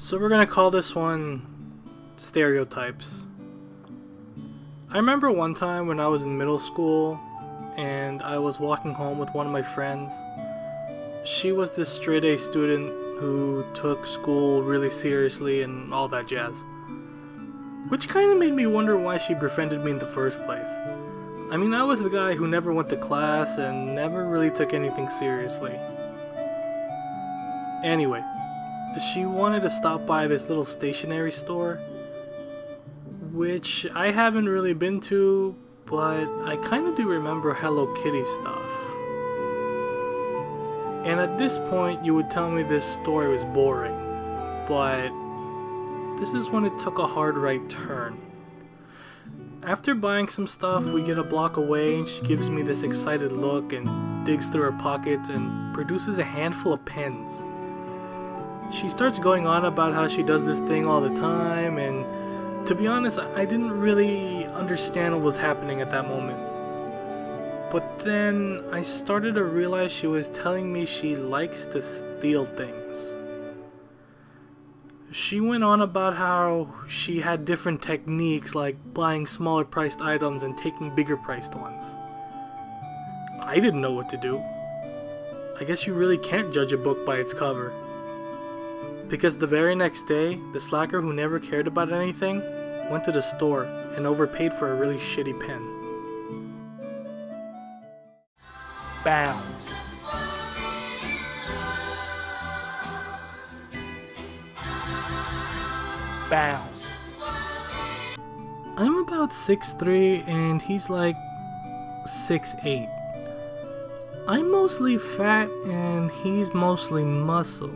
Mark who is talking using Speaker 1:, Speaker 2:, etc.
Speaker 1: So we're gonna call this one stereotypes. I remember one time when I was in middle school and I was walking home with one of my friends. She was this straight A student who took school really seriously and all that jazz. Which kind of made me wonder why she befriended me in the first place. I mean, I was the guy who never went to class and never really took anything seriously. Anyway, she wanted to stop by this little stationery store, which I haven't really been to, but I kind of do remember Hello Kitty stuff. And at this point, you would tell me this story was boring, but this is when it took a hard right turn. After buying some stuff, we get a block away and she gives me this excited look and digs through her pockets and produces a handful of pens. She starts going on about how she does this thing all the time and to be honest, I didn't really understand what was happening at that moment. But then I started to realize she was telling me she likes to steal things. She went on about how she had different techniques like buying smaller priced items and taking bigger priced ones. I didn't know what to do. I guess you really can't judge a book by its cover. Because the very next day, the slacker who never cared about anything went to the store and overpaid for a really shitty pen.
Speaker 2: Bound. Bound.
Speaker 1: I'm about 6'3 and he's like 6'8. I'm mostly fat and he's mostly muscle.